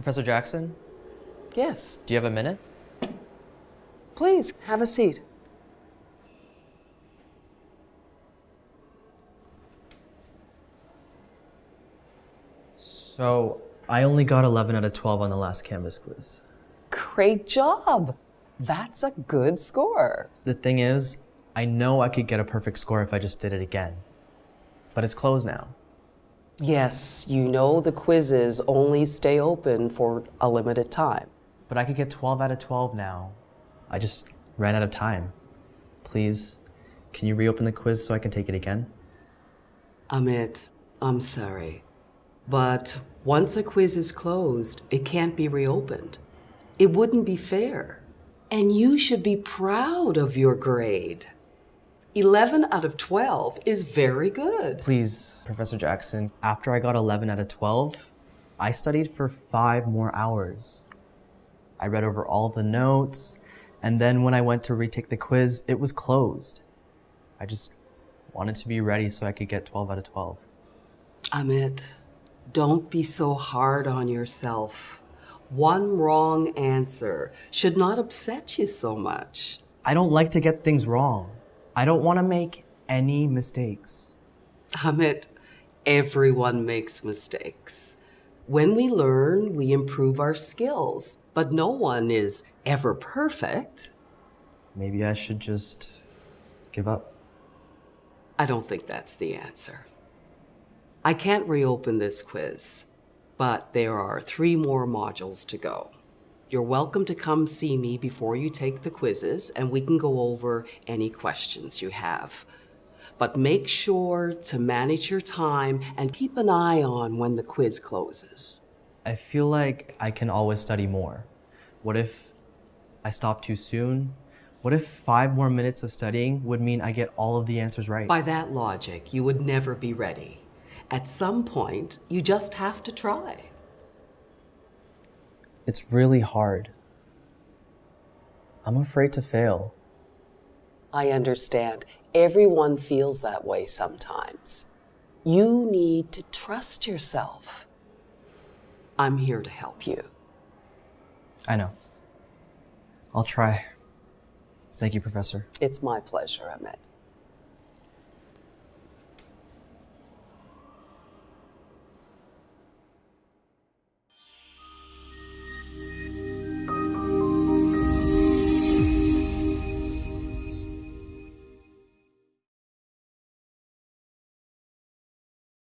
Professor Jackson, Yes, do you have a minute? please have a seat. So, I only got 11 out of 12 on the last Canvas quiz. Great job. That's a good score. The thing is, I know I could get a perfect score if I just did it again. But it's closed now. Yes, you know the quizzes only stay open for a limited time. But I could get 12 out of 12 now. I just ran out of time. Please, can you reopen the quiz so I can take it again? Amit, I'm sorry. But once a quiz is closed, it can't be reopened. It wouldn't be fair. And you should be proud of your grade. 11 out of 12 is very good. Please, Professor Jackson, after I got 11 out of 12, I studied for five more hours. I read over all the notes, and then when I went to retake the quiz, it was closed. I just wanted to be ready so I could get 12 out of 12. Amit, don't be so hard on yourself. One wrong answer should not upset you so much. I don't like to get things wrong. I don't want to make any mistakes. Amit, everyone makes mistakes. When we learn, we improve our skills, but no one is ever perfect. Maybe I should just give up. I don't think that's the answer. I can't reopen this quiz, but there are three more modules to go. You're welcome to come see me before you take the quizzes, and we can go over any questions you have. But make sure to manage your time and keep an eye on when the quiz closes. I feel like I can always study more. What if I stop too soon? What if five more minutes of studying would mean I get all of the answers right? By that logic, you would never be ready. At some point, you just have to try. It's really hard. I'm afraid to fail. I understand. Everyone feels that way sometimes. You need to trust yourself. I'm here to help you. I know. I'll try. Thank you, Professor. It's my pleasure, Amit.